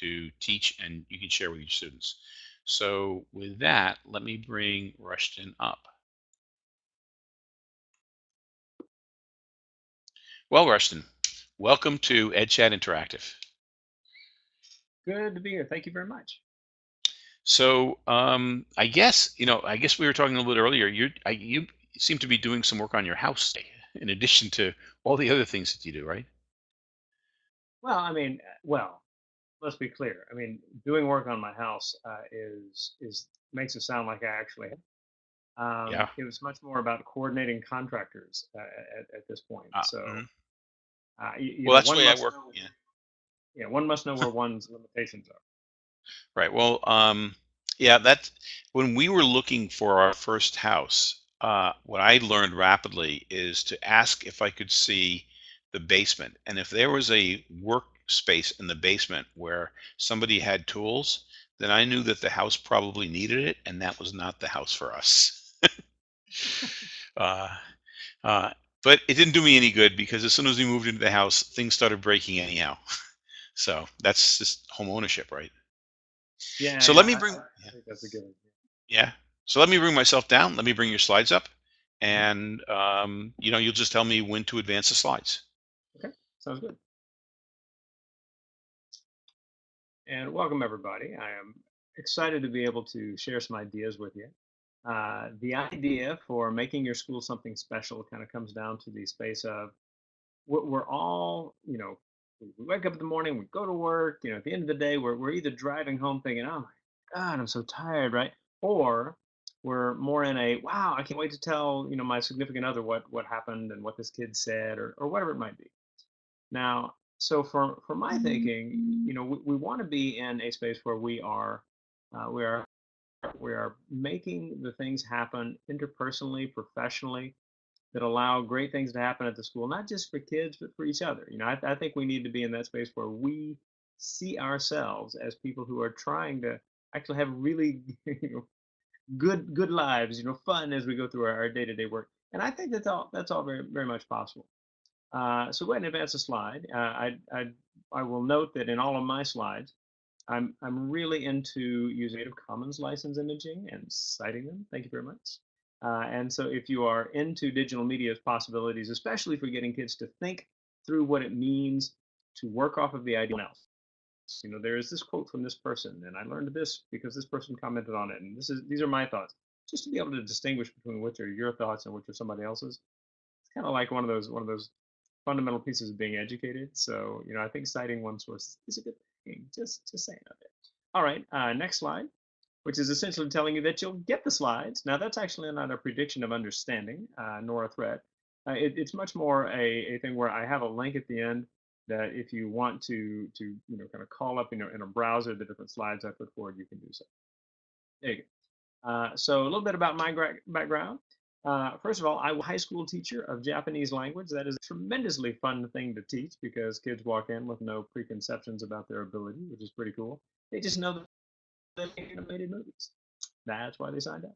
to teach and you can share with your students. So with that, let me bring Rushton up. Well, Rushton, welcome to EdChat Interactive. Good to be here. Thank you very much. So um, I guess you know. I guess we were talking a little bit earlier. You I, you seem to be doing some work on your house in addition to all the other things that you do, right? Well, I mean, uh, well, let's be clear. I mean, doing work on my house uh, is is makes it sound like I actually. Um, Yeah. it was much more about coordinating contractors uh, at, at this point. Uh, So, mhm. uh, you, you Well, know, that's the way I work. know, Yeah. yeah, one must know where one's limitations are. Right. Well, um, yeah, that when we were looking for our first house, uh, what I learned rapidly is to ask if I could see the basement. And if there was a workspace in the basement where somebody had tools, then I knew that the house probably needed it, and that was not the house for us. uh, uh, but it didn't do me any good because as soon as we moved into the house, things started breaking anyhow. So that's just home ownership, right? Yeah, So yeah, let me bring, think that's a good one. yeah. So let me bring myself down. Let me bring your slides up, and um, you know, you'll just tell me when to advance the slides. Okay, sounds good. And welcome everybody. I am excited to be able to share some ideas with you. Uh, the idea for making your school something special kind of comes down to the space of we're, we're all, you know, we wake up in the morning, we go to work, you know, at the end of the day, we're, we're either driving home thinking, oh my God, I'm so tired, right? Or we're more in a, wow, I can't wait to tell, you know, my significant other what, what happened and what this kid said or, or whatever it might be. Now, so for for my thinking, you know, we, we want to be in a space where we are uh, we are we are making the things happen interpersonally, professionally, that allow great things to happen at the school, not just for kids, but for each other. You know, I, I think we need to be in that space where we see ourselves as people who are trying to actually have really you know, good good lives, you know, fun as we go through our, our day-to-day work. And I think that's all that's all very very much possible. Uh, so go ahead and advance the slide. Uh, I, I, I will note that in all of my slides, I'm, I'm really into using Creative Commons license imaging and citing them. Thank you very much. Uh, and so if you are into digital media's possibilities, especially for getting kids to think through what it means to work off of the idea of else. You know, there is this quote from this person, and I learned this because this person commented on it, and this is these are my thoughts. Just to be able to distinguish between which are your thoughts and which are somebody else's. It's kind of like one of those one of those fundamental pieces of being educated. So, you know, I think citing one source is a good thing. Just, just saying of it. All right, uh, next slide, which is essentially telling you that you'll get the slides. Now, that's actually not a prediction of understanding, uh, nor a threat. Uh, it, it's much more a, a thing where I have a link at the end that if you want to, to you know, kind of call up in a, in a browser the different slides I put forward, you can do so. There you go. Uh, so a little bit about my background. Uh, first of all, I'm a high school teacher of Japanese language. That is a tremendously fun thing to teach because kids walk in with no preconceptions about their ability, which is pretty cool. They just know that they animated movies. That's why they signed up.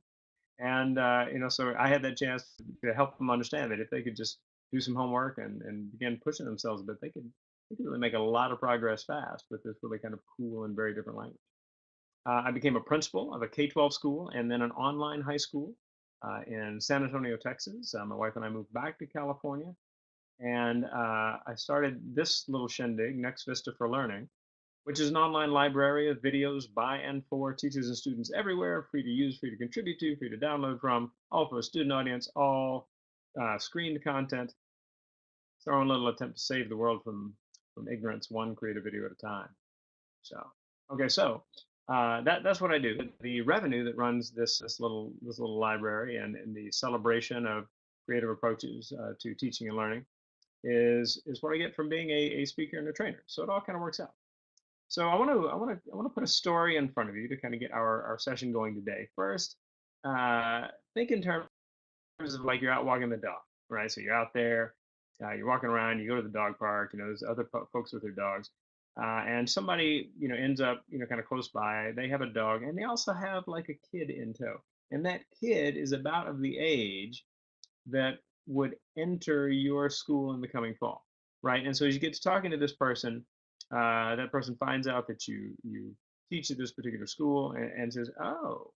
And uh, you know, so I had that chance to help them understand that if they could just do some homework and, and begin pushing themselves a bit, they could they could really make a lot of progress fast with this really kind of cool and very different language. Uh, I became a principal of a K-12 school and then an online high school uh, in San Antonio, Texas. Uh, my wife and I moved back to California, and uh, I started this little shindig, Next Vista for Learning, which is an online library of videos by and for teachers and students everywhere, free to use, free to contribute to, free to download from, all for a student audience, all uh, screened content. It's our own little attempt to save the world from from ignorance, one creative video at a time. So, okay, so uh, that that's what I do. The revenue that runs this this little this little library and, and the celebration of creative approaches uh, to teaching and learning is is what I get from being a, a speaker and a trainer. So it all kind of works out. So I want to I want to I want to put a story in front of you to kind of get our, our session going today. First, uh, think in terms of like you're out walking the dog, right? So you're out there, uh, you're walking around, you go to the dog park, you know, there's other po- folks with their dogs, uh, and somebody, you know, ends up, you know, kind of close by. They have a dog, and they also have like a kid in tow, and that kid is about of the age that would enter your school in the coming fall, right? And so as you get to talking to this person, Uh, that person finds out that you you teach at this particular school and, and says, "Oh,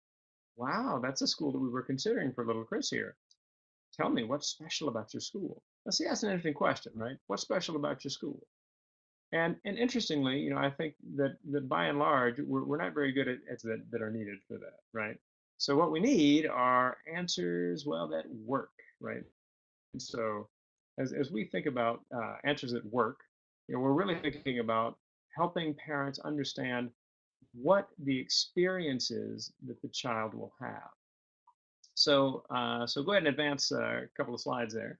wow, that's a school that we were considering for little Chris here. Tell me what's special about your school." Now, see, that's an interesting question, right? What's special about your school? And and interestingly, you know, I think that that by and large, we're, we're not very good at, at that that are needed for that, right? So what we need are answers, well, that work, right? And so as as we think about uh, answers that work, you know, we're really thinking about helping parents understand what the experience is that the child will have. So uh, so go ahead and advance uh, a couple of slides there.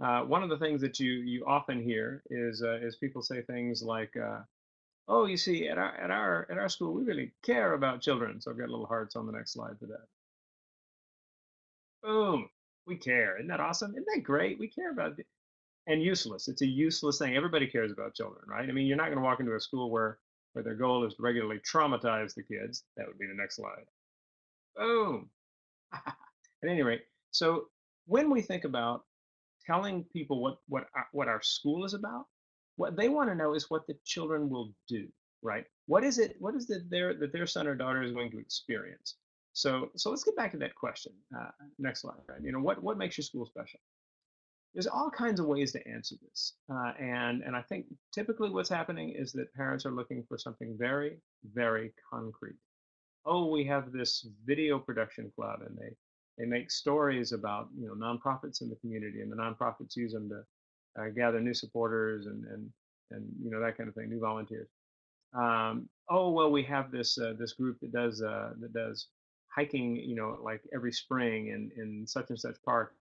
Uh, one of the things that you you often hear is uh, is people say things like, uh, "Oh, you see, at our at our at our school, we really care about children." So I've got little hearts on the next slide for that. Boom, we care. Isn't that awesome? Isn't that great? We care about it. And useless. It's a useless thing. Everybody cares about children, right? I mean, you're not going to walk into a school where where their goal is to regularly traumatize the kids. That would be the next slide. Boom. At any rate, so when we think about telling people what what our, what our school is about, what they want to know is what the children will do, right? What is it? What is it their that their son or daughter is going to experience? So so let's get back to that question. Uh, next slide, right? You know what what makes your school special? There's all kinds of ways to answer this, uh, and and I think typically what's happening is that parents are looking for something very very concrete. Oh, we have this video production club, and they they make stories about you know nonprofits in the community, and the nonprofits use them to uh, gather new supporters and and and you know that kind of thing, new volunteers. Um, oh well, we have this uh, this group that does uh, that does hiking, you know, like every spring in in such and such park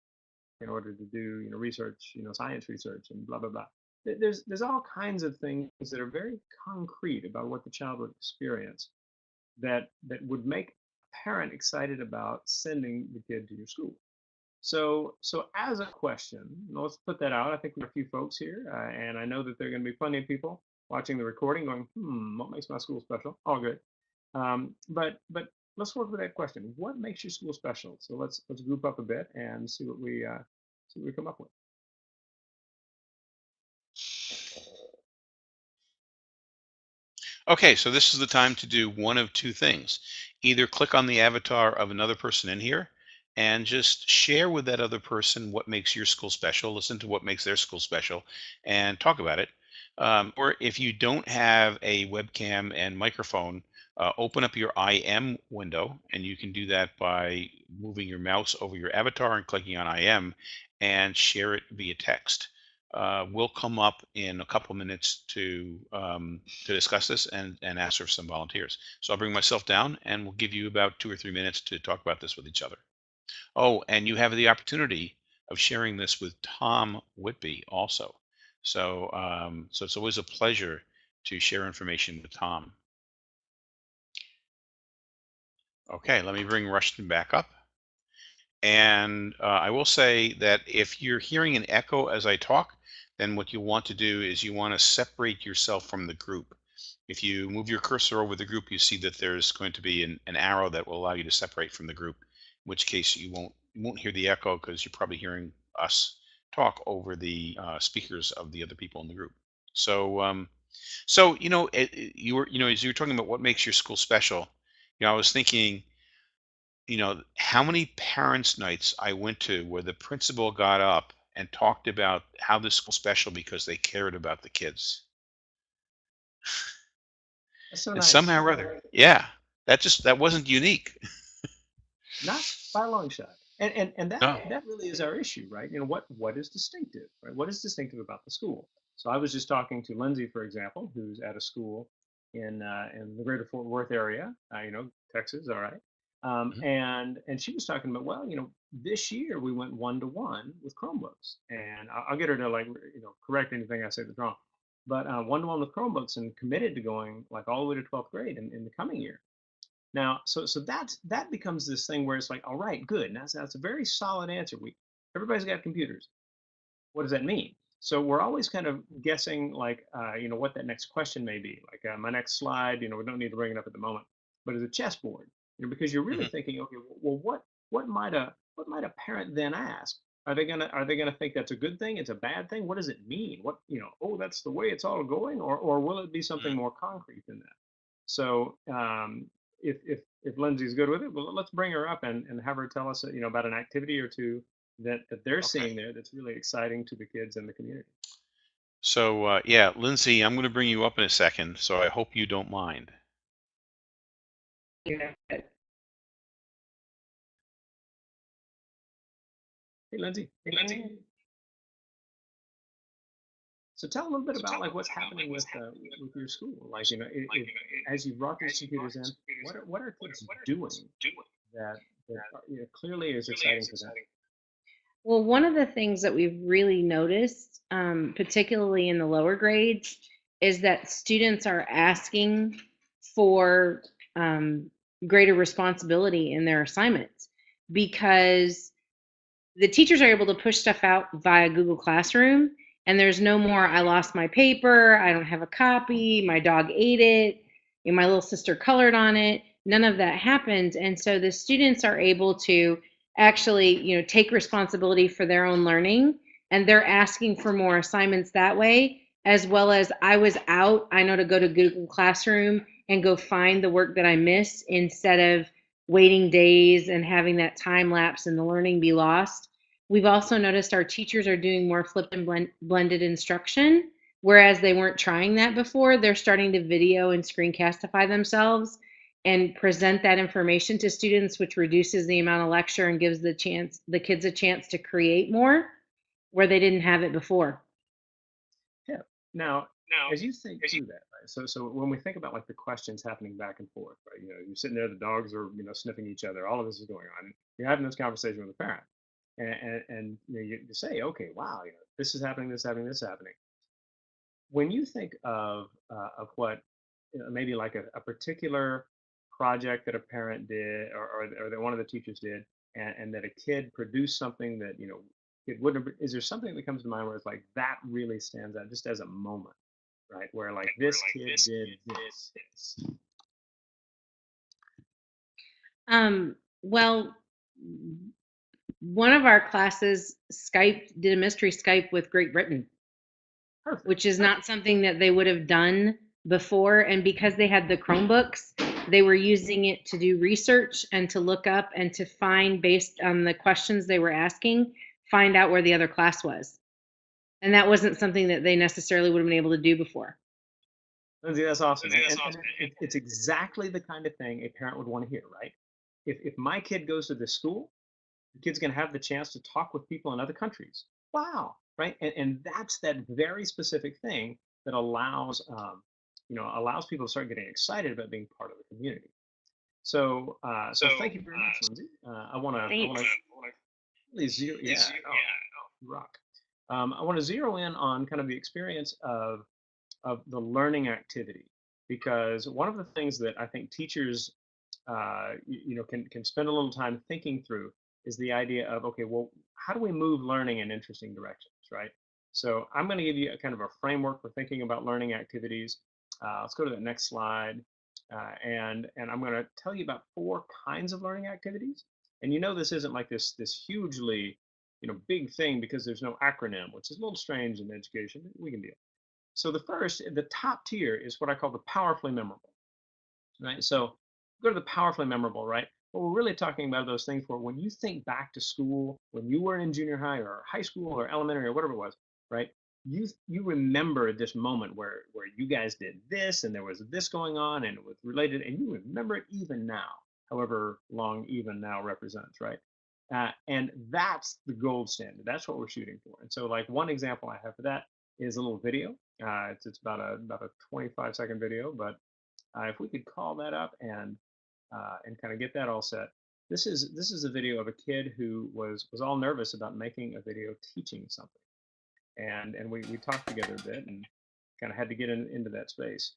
in order to do you know research, you know, science research and blah blah blah. There's there's all kinds of things that are very concrete about what the child would experience that that would make parent excited about sending the kid to your school. So, so as a question, let's put that out. I think we have a few folks here, uh, and I know that there are going to be plenty of people watching the recording going, "Hmm, what makes my school special?" All good. Um, but, but let's work with that question. What makes your school special? So let's let's group up a bit and see what we uh, see what we come up with. Okay, so this is the time to do one of two things. Either click on the avatar of another person in here and just share with that other person what makes your school special, listen to what makes their school special, and talk about it. Um, or if you don't have a webcam and microphone, uh, open up your IM window, and you can do that by moving your mouse over your avatar and clicking on IM and share it via text uh, we'll come up in a couple minutes to um, to discuss this and and ask for some volunteers. So I'll bring myself down and we'll give you about two or three minutes to talk about this with each other. Oh, and you have the opportunity of sharing this with Tom Whitby also. So um, so it's always a pleasure to share information with Tom. Okay, let me bring Rushton back up. And uh, I will say that if you're hearing an echo as I talk, then what you want to do is you want to separate yourself from the group. If you move your cursor over the group, you see that there's going to be an, an arrow that will allow you to separate from the group, in which case you won't you won't hear the echo because you're probably hearing us talk over the uh, speakers of the other people in the group. So, um, so you know, it, it- you were you know as you were talking about what makes your school special, you know, I was thinking, you know, how many parents' nights I went to where the principal got up and talked about how this school special because they cared about the kids. That's so And nice. somehow or other, yeah, that just that wasn't unique. Not by a long shot. And and and that No. that really is our issue, right? You know what what is distinctive, right? What is distinctive about the school? So I was just talking to Lindsay, for example, who's at a school in uh, in the greater Fort Worth area, uh, you know, Texas, all right. Um, Mhm. and and she was talking about, well, you know, this year we went one to one with Chromebooks, and I'll, I'll get her to like, you know, correct anything I say that's wrong. But uh, one to one with Chromebooks, and committed to going like all the way to 12th grade in, in the coming year. Now, so so that's that becomes this thing where it's like, all right, good. That's that's a very solid answer. We everybody's got computers. What does that mean? So we're always kind of guessing, like, uh, you know, what that next question may be. Like uh, my next slide, you know, we don't need to bring it up at the moment, but it's a chessboard, you know, because you're really Mhm. thinking, okay, well, what what might a what might a parent then ask? Are they gonna are they gonna think that's a good thing? It's a bad thing? What does it mean? What you know? Oh, that's the way it's all going, or or will it be something Mm. more concrete than that? So um, if if if Lindsay's good with it, well, let's bring her up and, and have her tell us, you know, about an activity or two that that they're Okay. seeing there that's really exciting to the kids and the community. So uh, yeah, Lindsay, I'm going to bring you up in a second. So I hope you don't mind. Yeah. Hey, Lindsay. Hey, Lindsay. So tell a little bit about like what's happening with uh, with your school. Like you know, it, it, as you brought these computers in, what are, what are kids doing that that you know, clearly is exciting for them? Well, one of the things that we've really noticed, um, particularly in the lower grades, is that students are asking for um, greater responsibility in their assignments because the teachers are able to push stuff out via Google Classroom, and there's no more, I lost my paper, I don't have a copy, my dog ate it, my little sister colored on it. None of that happens. And so the students are able to actually, you know, take responsibility for their own learning, and they're asking for more assignments that way, as well as I was out, I know to go to Google Classroom and go find the work that I missed instead of waiting days and having that time lapse and the learning be lost. We've also noticed our teachers are doing more flipped and blend, blended instruction, whereas they weren't trying that before. They're starting to video and screencastify themselves and present that information to students, which reduces the amount of lecture and gives the chance the kids a chance to create more where they didn't have it before. Yeah. Now, now as you think through that, right? So, so when we think about like the questions happening back and forth, right? You know, you're sitting there, the dogs are, you know, sniffing each other. All of this is going on. You're having this conversation with a parent, and and, and you, know, you, you say, okay, wow, you know, this is happening, this is happening, this is happening. When you think of uh, of what you know, maybe like a, a particular project that a parent did, or or, or that one of the teachers did, and, and that a kid produced something that you know it wouldn't is there something that comes to mind where it's like that really stands out just as a moment right where like this kid did this Um, well, one of our classes Skype did a mystery Skype with Great Britain, perfect which is not something that they would have done before. And because they had the Chromebooks, they were using it to do research and to look up and to find, based on the questions they were asking, find out where the other class was. And that wasn't something that they necessarily would have been able to do before. Lindsay, that's awesome and, and, and it, it's exactly the kind of thing a parent would want to hear right? If, if my kid goes to this school the kid's going to have the chance to talk with people in other countries. Wow right? And, and that's that very specific thing that allows um, you know allows people to start getting excited about being part of the community. So uh, so thank you very much lindsay. Uh, i want to i want to Thanks. really zero yeah, no, you rock um, i want to zero in on kind of the experience of of the learning activity because one of the things that i think teachers uh, you, you know can can spend a little time thinking through is the idea of okay well how do we move learning in interesting directions right? So i'm going to give you a kind of a framework for thinking about learning activities. Uh, let's go to the next slide. Uh, and and i'm going to tell you about four kinds of learning activities. And you know this isn't like this this hugely you know big thing because there's no acronym which is a little strange in education we can deal. So the first the top tier is what i call the powerfully memorable right? So go to the powerfully memorable right? What we're really talking about those things where when you think back to school when you were in junior high or high school or elementary or whatever it was right? You you remember this moment where where you guys did this and there was this going on and it was related and you remember it even now however long even now represents right uh, and that's the gold standard that's what we're shooting for and so like one example i have for that is a little video uh, it's, it's about a about a 25 second video but uh, if we could call that up and uh, and kind of get that all set this is this is a video of a kid who was was all nervous about making a video teaching something and and we, we talked together a bit and kind of had to get in, into that space.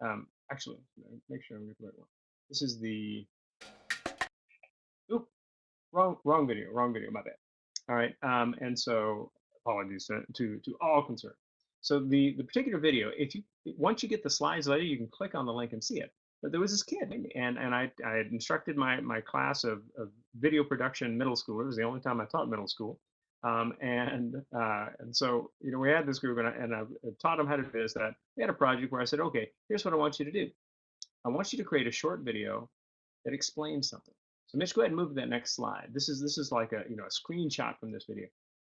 Um, actually, make sure I'm getting the right one. This is the oop wrong wrong video wrong video my bad. All right, um, and so apologies to, to to all concerned. So the the particular video, if you once you get the slides later, you can click on the link and see it. But there was this kid, and and I I had instructed my my class of, of video production middle school. It was the only time I taught middle school Um, and uh, and so you know we had this group, and I, and I taught them how to do this. That we had a project where I said, okay, here's what I want you to do. I want you to create a short video that explains something. Mitch, go ahead and move to that next slide. This is this is like a you know a screenshot from this video.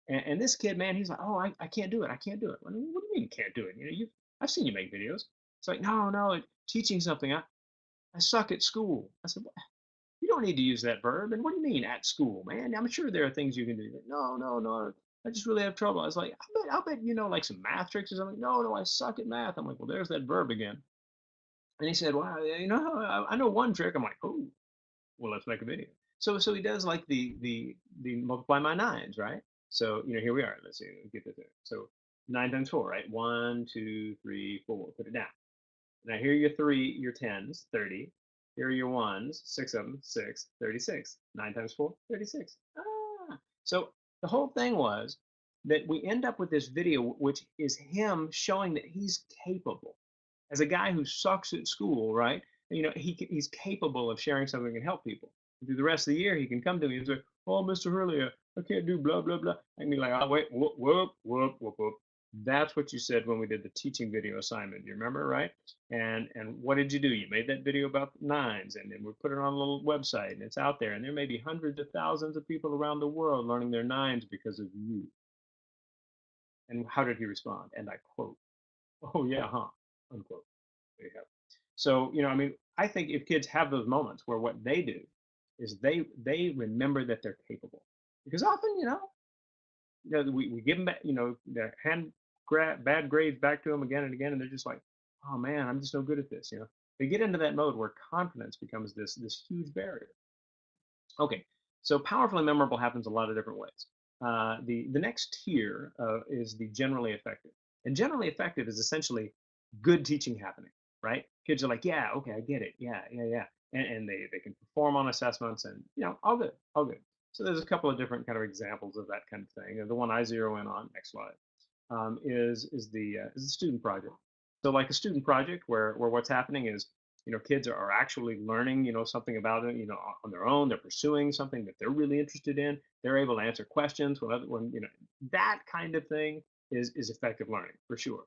And, and this kid, man, he's like, oh, I, I can't do it. I can't do it. What do you mean you can't do it? You know, you I've seen you make videos. It's like, no, no, teaching something. I, I suck at school. I said, what? You don't need to use that verb. And what do you mean at school, man? I'm sure there are things you can do. Like, no, no, no. I just really have trouble. I was like, I bet, I bet you know like some math tricks or something. No, no, I suck at math. I'm like, well, there's that verb again. And he said, well, you know, I, I know one trick. I'm like, oh, well, let's make a video. So, so he does like the the the multiply my nines, right? So, you know, here we are. Let's see, let's get this there. So nine times four, right? One, two, three, four. Put it down. Now here are your three, your tens, 30. Here are your ones, six of them, six, 36. Nine times four, 36. Ah. So the whole thing was that we end up with this video, which is him showing that he's capable. As a guy who sucks at school, right? You know, he, he's capable of sharing something can help people. And through the rest of the year, he can come to me and say, oh, Mr. Hurley, I can't do blah, blah, blah. And be like, oh, wait, whoop, whoop, whoop, whoop, whoop. That's what you said when we did the teaching video assignment. You remember, right? And and what did you do? You made that video about nines, and then we put it on a little website, and it's out there. And there may be hundreds of thousands of people around the world learning their nines because of you. And how did he respond? And I quote, "Oh yeah, huh?" Unquote. There you have. So you know, I mean, I think if kids have those moments where what they do is they they remember that they're capable, because often, you know, you know, we, we give them back, you know, their hand gra- bad grades back to them again and again, and they're just like, oh man, I'm just no good at this. You know, they get into that mode where confidence becomes this this huge barrier. Okay, so powerful and memorable happens a lot of different ways. Uh, the the next tier uh, is the generally effective, and generally effective is essentially good teaching happening. Right? Kids are like, yeah, okay, I get it. Yeah, yeah, yeah, and, and they they can perform on assessments, and you know, all good, all good. So there's a couple of different kind of examples of that kind of thing. The one I zero in on, next slide, um, is is the uh, is the student project. So like a student project where where what's happening is you know kids are actually learning you know something about it you know on their own. They're pursuing something that they're really interested in. They're able to answer questions when other when you know that kind of thing is is effective learning for sure.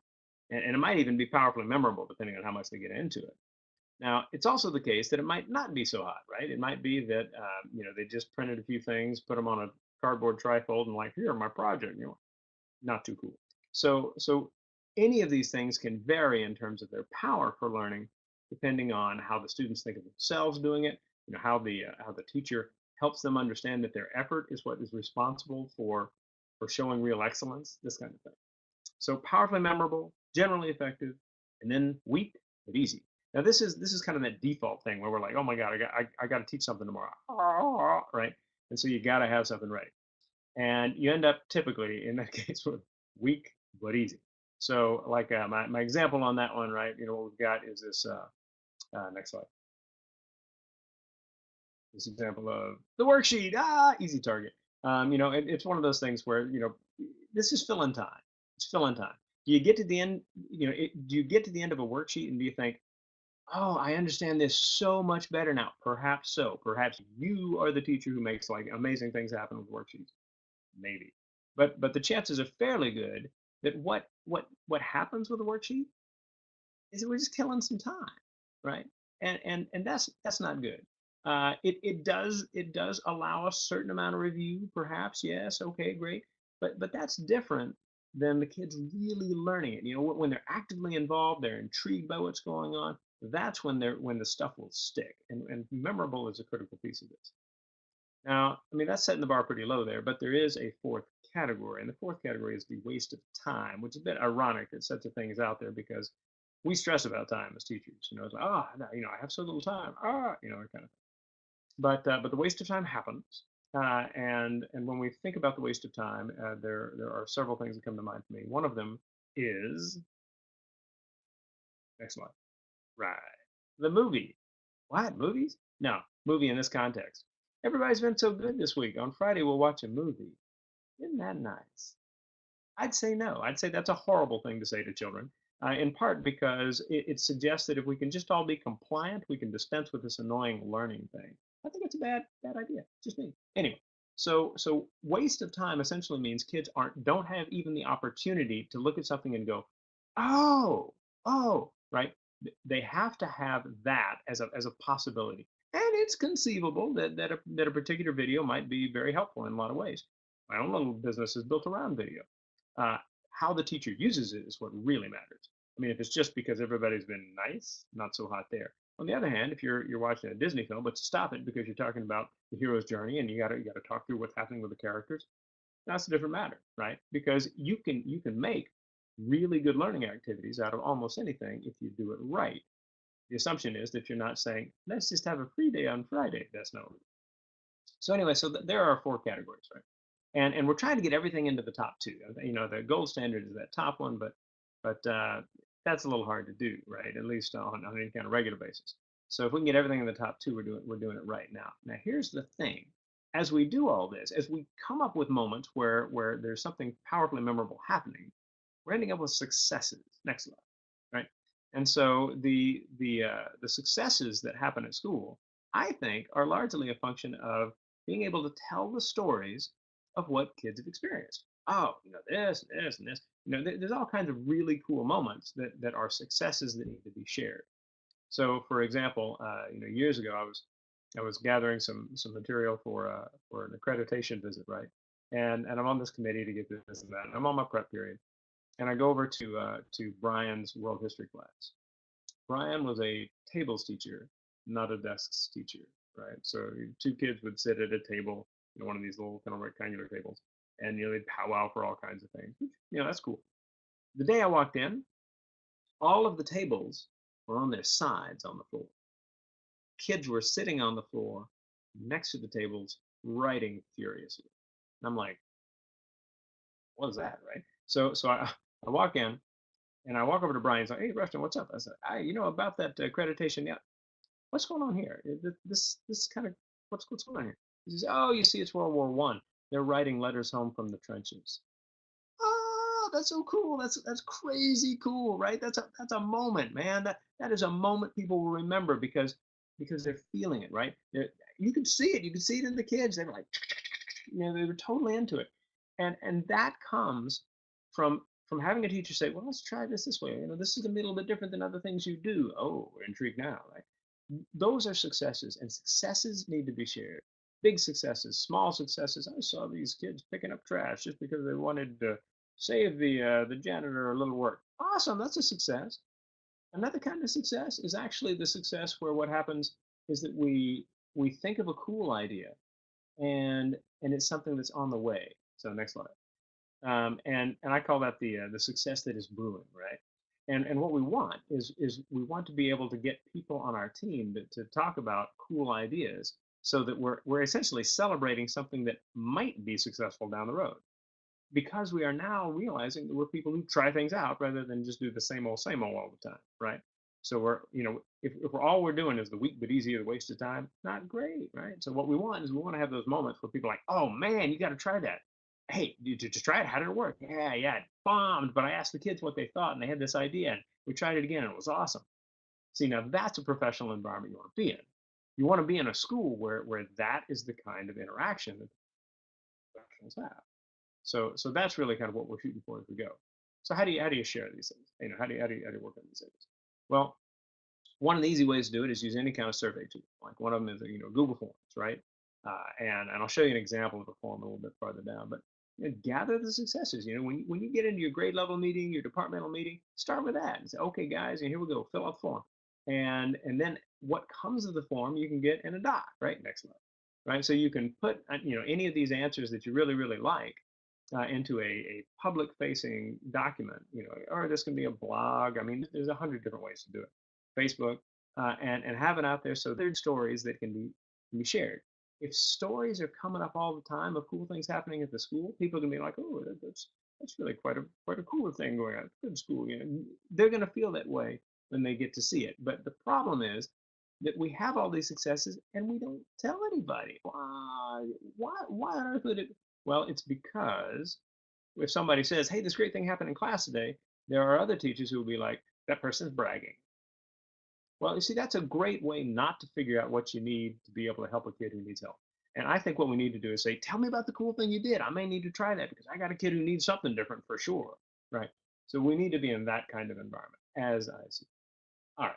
And, and it might even be powerfully memorable depending on how much they get into it. Now, it's also the case that it might not be so hot, right? It might be that um, you know they just printed a few things, put them on a cardboard trifold, and like, here, my project. You know, not too cool. So, so any of these things can vary in terms of their power for learning, depending on how the students think of themselves doing it. You know, how the uh, how the teacher helps them understand that their effort is what is responsible for for showing real excellence. This kind of thing. So powerfully memorable, generally effective, and then weak but easy. Now this is this is kind of that default thing where we're like, oh my god, I got I, I got to teach something tomorrow, right? And so you got to have something ready, and you end up typically in that case with weak but easy. So like uh, my my example on that one, right? You know what we've got is this. Uh, uh, next slide. This example of the worksheet. Ah, easy target. Um, you know, it, it's one of those things where you know this is fill in time. It's fill in time. Do you get to the end? You know, it, do you get to the end of a worksheet and do you think, oh, I understand this so much better now. Perhaps so. Perhaps you are the teacher who makes like amazing things happen with worksheets. Maybe. But but the chances are fairly good that what what what happens with a worksheet is that we're just killing some time, right? And and and that's that's not good. Uh, it it does it does allow a certain amount of review, perhaps. Yes, okay, great. But but that's different than the kids really learning it. You know, when they're actively involved, they're intrigued by what's going on that's when they're when the stuff will stick and, and memorable is a critical piece of this now i mean that's setting the bar pretty low there but there is a fourth category and the fourth category is the waste of time which is a bit ironic that such a thing is out there because we stress about time as teachers you know it's like ah oh, you know i have so little time ah you know kind of thing but uh, but the waste of time happens uh, and and when we think about the waste of time uh, there there are several things that come to mind for me one of them is next slide Right. The movie. What? Movies? No, movie in this context. Everybody's been so good this week. On Friday, we'll watch a movie. Isn't that nice? I'd say no. I'd say that's a horrible thing to say to children, uh, in part because it, it, suggests that if we can just all be compliant, we can dispense with this annoying learning thing. I think it's a bad, bad idea. Just me. Anyway, So so waste of time essentially means kids aren't don't have even the opportunity to look at something and go, oh, oh, right? They have to have that as a as a possibility. And it's conceivable that that a, that a particular video might be very helpful in a lot of ways. My own little business is built around video. Uh, how the teacher uses it is what really matters. I mean, if it's just because everybody's been nice, not so hot there. On the other hand, if you're you're watching a Disney film, but to stop it because you're talking about the hero's journey and you got to you got to talk through what's happening with the characters, that's a different matter, right? Because you can you can make really good learning activities out of almost anything if you do it right. The assumption is that you're not saying let's just have a free day on Friday. That's not. So anyway, so th- there are four categories, right? And and we're trying to get everything into the top two. You know, the gold standard is that top one, but but uh, that's a little hard to do, right? At least on, on any kind of regular basis. So if we can get everything in the top two, we're doing we're doing it right now. Now here's the thing: as we do all this, as we come up with moments where where there's something powerfully memorable happening, we're ending up with successes. Next slide, right? And so the the uh, the successes that happen at school, I think, are largely a function of being able to tell the stories of what kids have experienced. Oh, you know this, and this, and this. You know, there's all kinds of really cool moments that that are successes that need to be shared. So, for example, uh, you know, years ago, I was I was gathering some some material for uh, for an accreditation visit, right? And and I'm on this committee to get this and that. I'm on my prep period, and I go over to uh, to Brian's world history class. Brian was a tables teacher, not a desks teacher, right? So two kids would sit at a table, you know, one of these little kind of rectangular tables, and you know they'd powwow for all kinds of things. You know, that's cool. The day I walked in, all of the tables were on their sides on the floor. Kids were sitting on the floor next to the tables, writing furiously. And I'm like, what is that, right? So so I, I walk in and I walk over to Brian. Like, hey, Rushton, what's up? I said, I, you know about that accreditation? Yeah. What's going on here? Uh, This this kind of what's what's going on here? He says, oh, you see, it's World War One. They're writing letters home from the trenches. Oh, that's so cool. That's that's crazy cool, right? That's a that's a moment, man. That that is a moment people will remember because because they're feeling it, right? They're, you could see it. You could see it in the kids. They were like, you know, they were totally into it, and and that comes from from having a teacher say, well, let's try this this way. You know, this is a little bit different than other things you do. Oh, we're intrigued now, right? Those are successes, and successes need to be shared. Big successes, small successes. I saw these kids picking up trash just because they wanted to save the uh, the janitor a little work. Awesome, that's a success. Another kind of success is actually the success where what happens is that we we think of a cool idea and and it's something that's on the way. So next slide. Um, and and I call that the uh, the success that is brewing, right? And and what we want is is we want to be able to get people on our team to, to talk about cool ideas so that we're we're essentially celebrating something that might be successful down the road. Because we are now realizing that we're people who try things out rather than just do the same old same old all the time right? So we're you know if, if we're all we're doing is the weak but easy waste of time not great right? So what we want is we want to have those moments where people are like oh man you got to try that. Hey did you just try it. How did it work? Yeah yeah it bombed but i asked the kids what they thought and they had this idea and we tried it again and it was awesome. See now that's a professional environment you want to be in you want to be in a school where where that is the kind of interaction that professionals have so so that's really kind of what we're shooting for as we go. So how do you how do you share these things? You know, how do you how do you, how do you work on these things? Well, one of the easy ways to do it is use any kind of survey tool. Like one of them is you know Google Forms, right? Uh, and and I'll show you an example of a form a little bit farther down. But you know, gather the successes. You know, when when you get into your grade level meeting, your departmental meeting, start with that and say, okay, guys, and here we go, fill out the form. And and then what comes of the form you can get in a doc, right? Next slide, right? So you can put uh, you know any of these answers that you really really like uh, into a, a public facing document, you know, or this can be a blog. I mean, there's a hundred different ways to do it. Facebook, uh, and, and have it out there so there's stories that can be, can be shared. If stories are coming up all the time of cool things happening at the school, people can be like, oh, that's, that's really quite a, quite a cool thing going on. Good school, you know, they're going to feel that way when they get to see it. But the problem is that we have all these successes and we don't tell anybody. Why, why, why on earth would it? Well, it's because if somebody says, hey, this great thing happened in class today, there are other teachers who will be like, that person's bragging. Well, you see, that's a great way not to figure out what you need to be able to help a kid who needs help. And I think what we need to do is say, tell me about the cool thing you did. I may need to try that because I got a kid who needs something different for sure. Right. So we need to be in that kind of environment as I see. All right.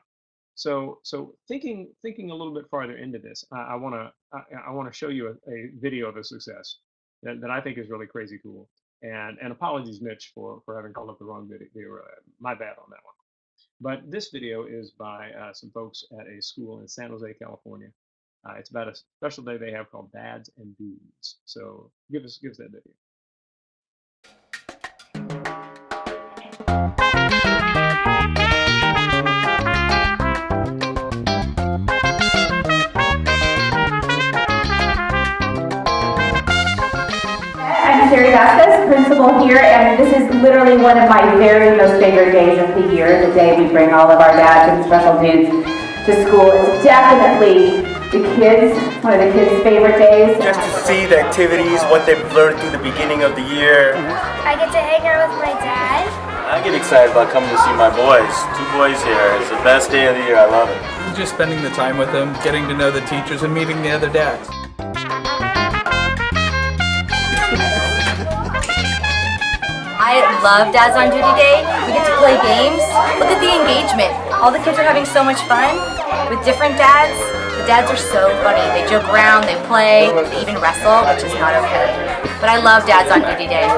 So so thinking thinking a little bit farther into this, I, want to I, want to show you a, a video of a success that, that I think is really crazy cool. And and apologies, Mitch, for for having called up the wrong video. video. Uh, my bad on that one. But this video is by uh, some folks at a school in San Jose, California. Uh, it's about a special day they have called Dads and Dudes. So give us give us that video. I'm Vasquez, principal here, and this is literally one of my very most favorite days of the year, the day we bring all of our dads and special dudes to school. It's definitely the kids, one of the kids' favorite days. Just to see the activities, what they've learned through the beginning of the year. I get to hang out with my dad. I get excited about coming to see my boys. Two boys here. It's the best day of the year. I love it. Just spending the time with them, getting to know the teachers, and meeting the other dads. I love Dads on Duty Day. We get to play games. Look at the engagement. All the kids are having so much fun with different dads. The dads are so funny. They joke around, they play, they even wrestle, which is not okay. But I love Dads on Duty Day.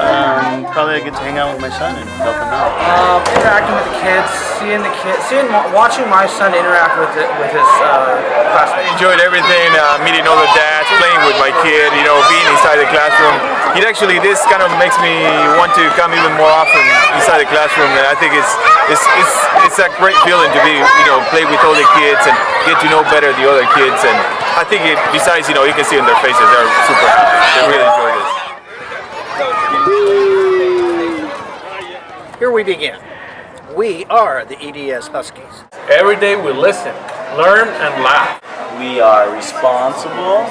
Um, probably I get to hang out with my son and help him out. Um, interacting with the kids, seeing the kids, seeing, watching my son interact with it, with his uh, classmates. enjoyed everything, uh, meeting all the dads, playing with my kid, you know, being inside the classroom. It actually, this kind of makes me want to come even more often inside the classroom. And I think it's it's it's it's a great feeling to be, you know, play with all the kids and get to know better the other kids. And I think it, besides, you know, you can see in their faces they're super happy. They really enjoy this. Here we begin. We are the EDS Huskies. Every day we listen, learn, and laugh. We are responsible,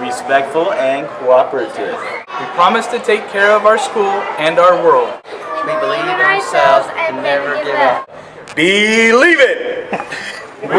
respectful, and cooperative. We promise to take care of our school and our world. We believe in ourselves and never give up. Believe it! All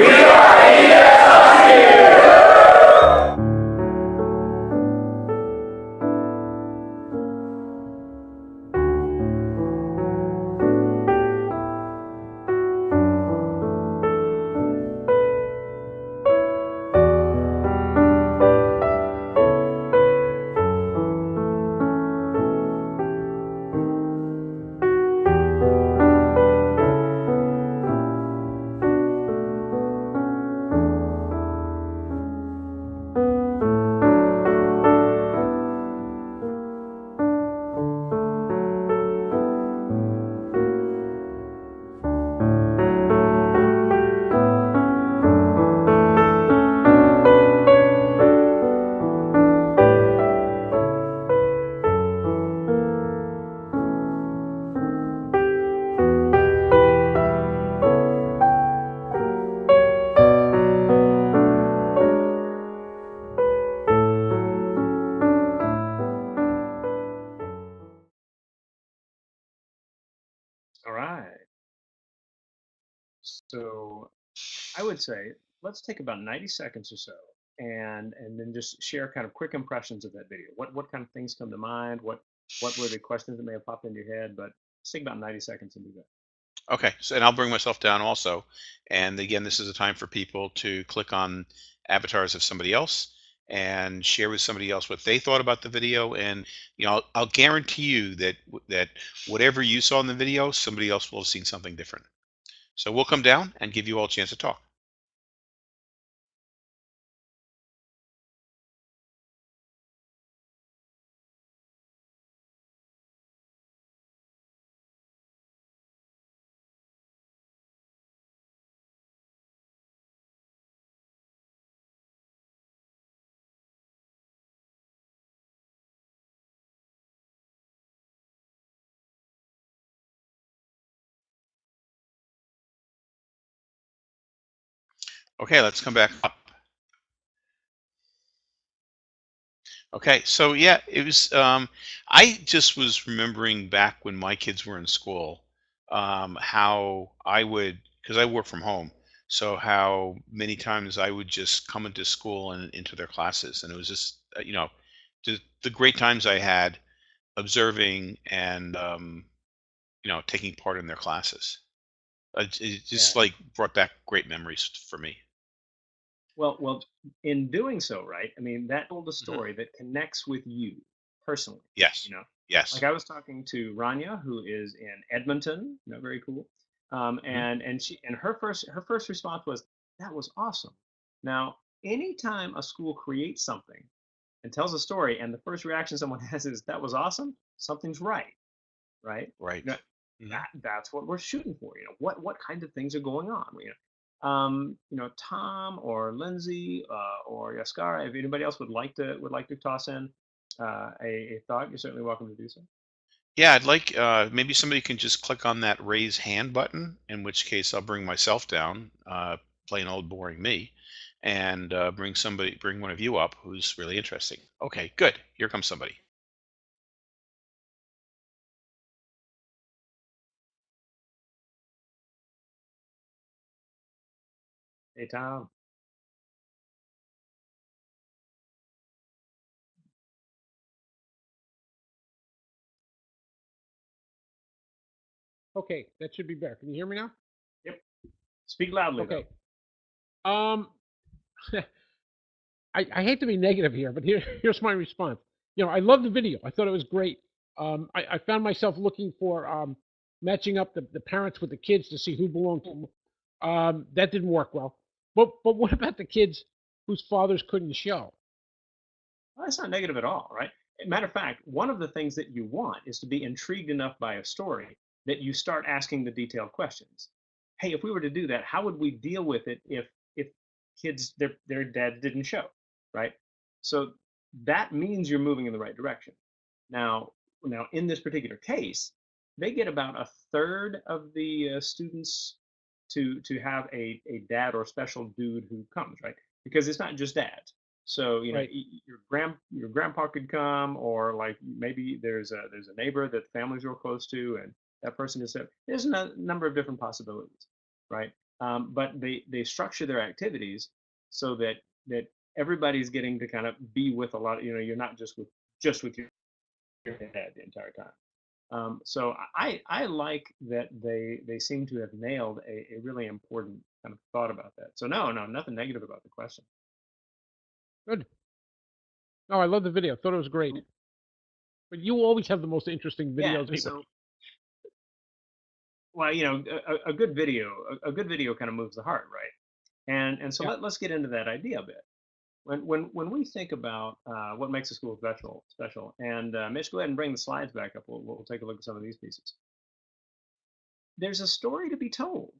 would say let's take about 90 seconds or so and and then just share kind of quick impressions of that video. What what kind of things come to mind? What what were the questions that may have popped into your head? But take about 90 seconds and do that. Okay, so and I'll bring myself down also. And again, this is a time for people to click on avatars of somebody else and share with somebody else what they thought about the video. And you know, I'll, I'll guarantee you that that whatever you saw in the video, somebody else will have seen something different. So we'll come down and give you all a chance to talk. Okay, let's come back up. Okay, so yeah, it was. Um, I just was remembering back when my kids were in school, um, how I would, because I work from home, So how many times I would just come into school and into their classes, and it was just uh, you know the, the great times I had observing and um, you know taking part in their classes. Uh, It, it just Yeah. like brought back great memories for me. Well, well, in doing so, right? I mean, that told a Mhm. story that connects with you personally. Yes, You know, yes. like I was talking to Rania, who is in Edmonton. You know, very cool. Um, Mhm. and and she and her first her first response was, "That was awesome." Now, anytime a school creates something and tells a story, and the first reaction someone has is, "That was awesome," something's right, right? Right. Now, Mhm. that that's what we're shooting for. You know, what what kind of things are going on? You know, um, you know, Tom or Lindsay uh, or Yaskara. If anybody else would like to would like to toss in uh, a, a thought, you're certainly welcome to do so. Yeah, I'd like uh, maybe somebody can just click on that raise hand button, in which case I'll bring myself down, uh, plain old boring me, and uh, bring somebody, bring one of you up who's really interesting. Okay, good. Here comes somebody. Hey, Tom. Okay, that should be better. Can you hear me now? Yep. Speak loudly. Okay. Um, I, I hate to be negative here, but here, here's my response. You know, I love the video. I thought it was great. Um, I, I found myself looking for um, matching up the, the parents with the kids to see who belonged to whom. Um, that didn't work well. But but what about the kids whose fathers couldn't show? Well, that's not negative at all, right? Matter of fact, one of the things that you want is to be intrigued enough by a story that you start asking the detailed questions. Hey, if we were to do that, how would we deal with it if if kids their their dad didn't show, right? So that means you're moving in the right direction. Now, now in this particular case, they get about a third of the uh, students to to have a a dad or special dude who comes, right? Because it's not just dads. So you know, Right. your grand your grandpa could come, or like maybe there's a there's a neighbor that the family's real close to, and that person is there. There's a number of different possibilities, right? Um, but they they structure their activities so that that everybody's getting to kind of be with a lot. You know, you're not just with just with your, your dad the entire time. Um, so I I like that they they seem to have nailed a, a really important kind of thought about that. So no no nothing negative about the question. Good. No, I love the video. Thought it was great. But you always have the most interesting videos. anyway. So well you know a, a- a good video a, a good video kind of moves the heart right and and so Yeah. let, let's get into that idea a bit when when when we think about uh, what makes a school special special and uh, mitch go ahead and bring the slides back up we'll, we'll take a look at some of these pieces there's a story to be told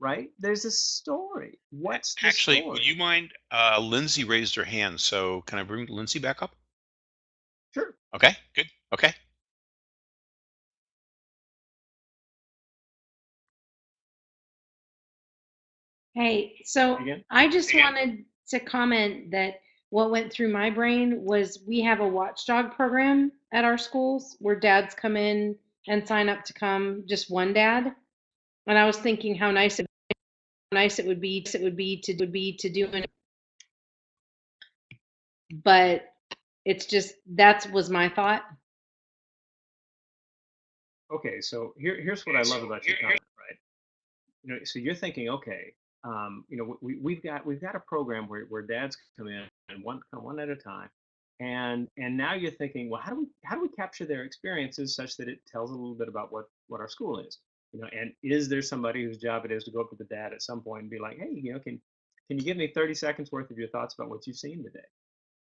right there's a story what's the Actually, story would you mind? Uh, Lindsay raised her hand, so can I bring Lindsay back up? sure Okay, good. Okay. Hey, so again I just Again. wanted to comment that what went through my brain was we have a watchdog program at our schools where dads come in and sign up to come, just one dad. And I was thinking how nice it nice it would be it would be to would be to do an but it's just that was my thought. okay so here, here's what i love about your comment right you know so you're thinking okay um, you know we, we've got we've got a program where, where dads come in and one come one at a time. And and now you're thinking well how do we how do we capture their experiences such that it tells a little bit about what what our school is? You know and is there somebody whose job it is to go up to the dad at some point and be like hey you know can can you give me 30 seconds worth of your thoughts about what you've seen today?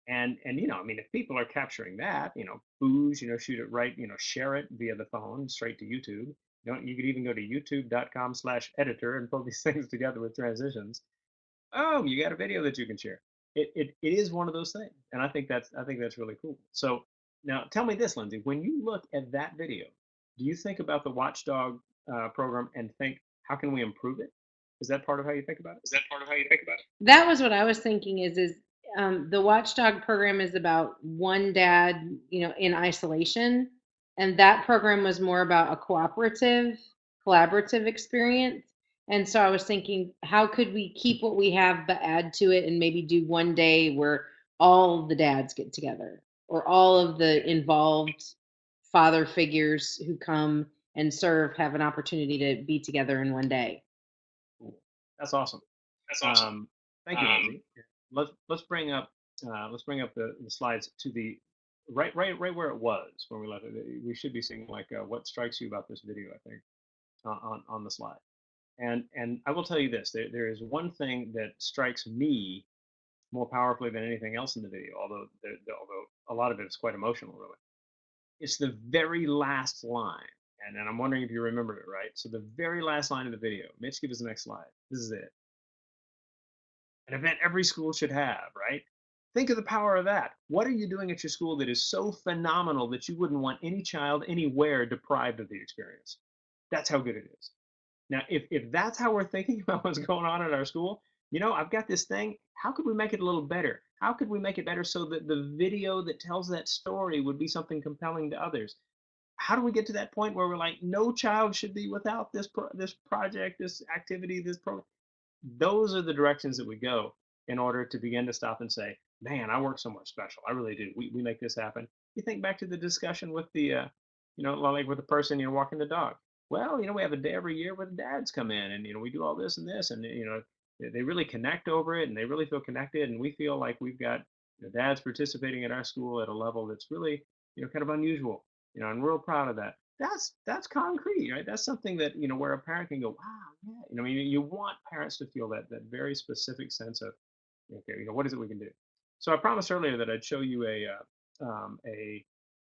And and you know i mean if people are capturing that you know booze you know shoot it right you know share it via the phone straight to youtube you know you could even go to youtube.com slash editor and pull these things together with transitions. Oh you got a video that you can share. It, it it is one of those things and i think that's i think that's really cool. So now tell me this lindsay when you look at that video do you think about the watchdog uh, program and think how can we improve it? Is that part of how you think about it? Is that part of how you think about it? That was what I was thinking is is um, the watchdog program is about one dad, you know, in isolation. And that program was more about a cooperative, collaborative experience. And so I was thinking, how could we keep what we have but add to it and maybe do one day where all the dads get together or all of the involved father figures who come and serve have an opportunity to be together in one day. That's awesome. That's awesome. Um, thank you, Um, Let's let's bring up uh, let's bring up the, the slides to the right right right where it was when we left it. We should be seeing like uh, what strikes you about this video. I think uh, on on the slide. And and I will tell you this: there, there is one thing that strikes me more powerfully than anything else in the video. Although although a lot of it is quite emotional, really. It's the very last line, and, and I'm wondering if you remember it right. So the very last line of the video. Mitch, give us the next slide. This is it. An event every school should have, right? Think of the power of that. What are you doing at your school that is so phenomenal that you wouldn't want any child anywhere deprived of the experience? That's how good it is. Now, if, if that's how we're thinking about what's going on at our school, you know, I've got this thing. How could we make it a little better? How could we make it better so that the video that tells that story would be something compelling to others? How do we get to that point where we're like, no child should be without this pro- this project, this activity, this program? Those are the directions that we go in order to begin to stop and say, man, I work somewhere special. I really do. We, we make this happen. You think back to the discussion with the, uh, you know, like with the person, you know, walking the dog. Well, you know, we have a day every year where the dads come in and, you know, we do all this and this and, you know, they- really connect over it and they really feel connected. And we feel like we've got know, dads participating at our school at a level that's really, you know, kind of unusual, you know, and we're real proud of that. That's, that's concrete, right? That's something that, you know, where a parent can go, wow, yeah. You know, you, you want parents to feel that, that very specific sense of, okay, you know, what is it we can do? So I promised earlier that I'd show you a uh, um, a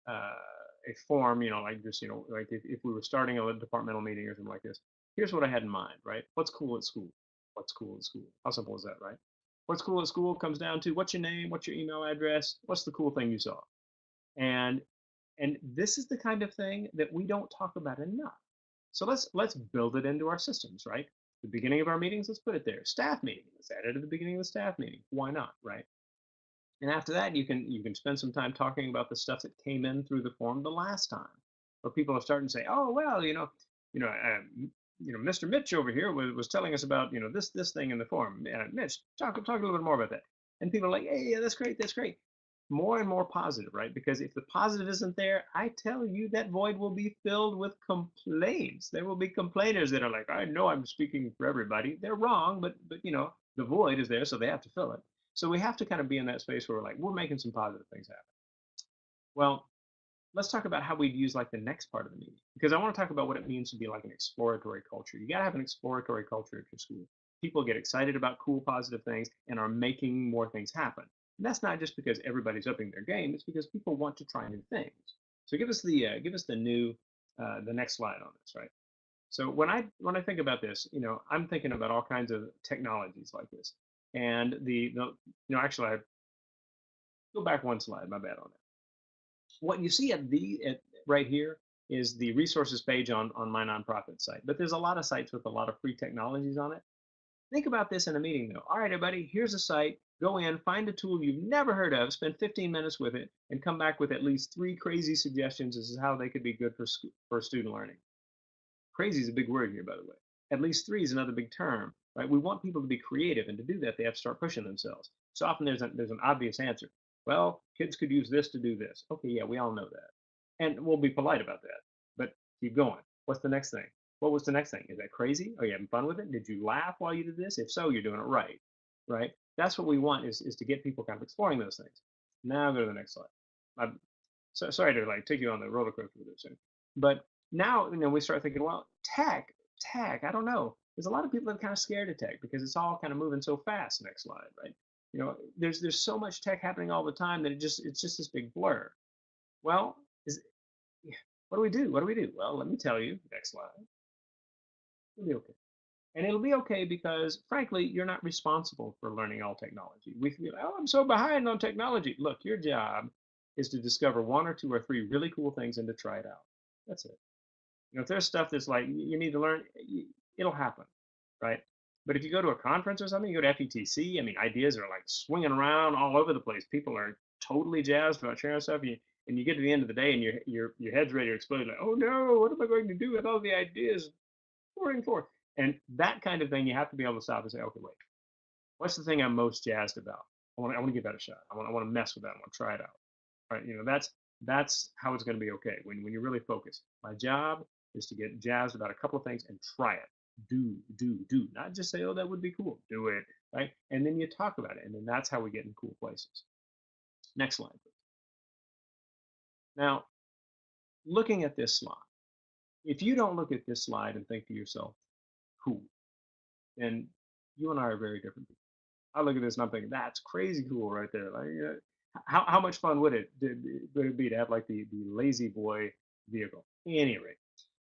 uh, a form, you know, like just you know, like if, if we were starting a departmental meeting or something like this. Here's what I had in mind, right? What's cool at school? What's cool at school? How simple is that, right? What's cool at school comes down to what's your name, what's your email address, what's the cool thing you saw, and and this is the kind of thing that we don't talk about enough. So let's let's build it into our systems, right? The beginning of our meetings, let's put it there. Staff meeting, let's add it at the beginning of the staff meeting. Why not, right? And after that, you can you can spend some time talking about the stuff that came in through the form the last time, where people are starting to say, "Oh, well, you know, you know, uh, you know, Mr. Mitch over here was, was telling us about you know this this thing in the form. Uh, Mitch, talk talk a little bit more about that." And people are like, "Hey, yeah, that's great, that's great." More and more positive, right? Because if the positive isn't there, I tell you that void will be filled with complaints. There will be complainers that are like, "I know I'm speaking for everybody. They're wrong, but but you know, the void is there, so they have to fill it." So we have to kind of be in that space where we're like, we're making some positive things happen. Well, let's talk about how we'd use like the next part of the meeting because I want to talk about what it means to be like an exploratory culture. You got to have an exploratory culture at your school. People get excited about cool, positive things and are making more things happen. And that's not just because everybody's upping their game; it's because people want to try new things. So give us the uh, give us the new uh, the next slide on this, right? So when I when I think about this, you know, I'm thinking about all kinds of technologies like this. And the, the you know, actually, I go back one slide. My bad on that. What you see at the at, right here is the resources page on on my nonprofit site. But there's a lot of sites with a lot of free technologies on it. Think about this in a meeting though. All right, everybody, here's a site. Go in, find a tool you've never heard of, spend 15 minutes with it, and come back with at least three crazy suggestions as to how they could be good for for student learning. Crazy is a big word here, by the way. At least three is another big term, right? We want people to be creative, and to do that, they have to start pushing themselves. So often there's a, there's an obvious answer. Well, kids could use this to do this. Okay, yeah, we all know that, and we'll be polite about that. But keep going. What's the next thing? What was the next thing? Is that crazy? Are you having fun with it? Did you laugh while you did this? If so, you're doing it right, right? That's what we want is, is to get people kind of exploring those things. Now go to the next slide. I'm so, sorry to like take you on the roller coaster with this but now you know we start thinking, well, tech, tech. I don't know. There's a lot of people that are kind of scared of tech because it's all kind of moving so fast. Next slide, right? You know, there's there's so much tech happening all the time that it just it's just this big blur. Well, is what do we do? What do we do? Well, let me tell you. Next slide. It'll be okay. And it'll be okay because, frankly, you're not responsible for learning all technology. We feel, oh, I'm so behind on technology. Look, your job is to discover one or two or three really cool things and to try it out. That's it. You know, if there's stuff that's like you need to learn, it'll happen, right? But if you go to a conference or something, you go to FETC. I mean, ideas are like swinging around all over the place. People are totally jazzed about sharing stuff. You, and you get to the end of the day and your your your head's ready to explode. Like, oh no, what am I going to do with all the ideas pouring forth? And that kind of thing, you have to be able to stop and say, okay, wait, what's the thing I'm most jazzed about? I want to, I want to give that a shot. I want, I want to mess with that. I want to try it out. Right? You know, that's that's how it's going to be okay when when you're really focused. My job is to get jazzed about a couple of things and try it. Do, do, do. Not just say, oh, that would be cool. Do it. Right? And then you talk about it. And then that's how we get in cool places. Next slide, please. Now, looking at this slide, if you don't look at this slide and think to yourself, cool, then you and I are very different people. I look at this and I'm thinking, that's crazy cool right there. Like, uh, how, how much fun would it, would it be to have like the, the La-Z-Boy vehicle? Any rate.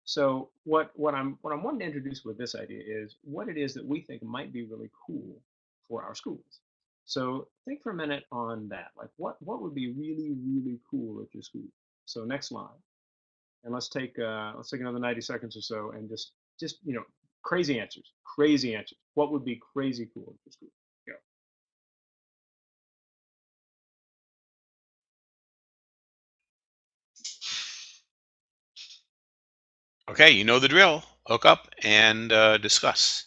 So what, what I'm what I'm wanting to introduce with this idea is what it is that we think might be really cool for our schools. So think for a minute on that. Like what what would be really really cool at your school? So next slide, and let's take uh, let's take another 90 seconds or so, and just just you know crazy answers, crazy answers. What would be crazy cool at your school? Okay, you know the drill. Hook up and uh, discuss.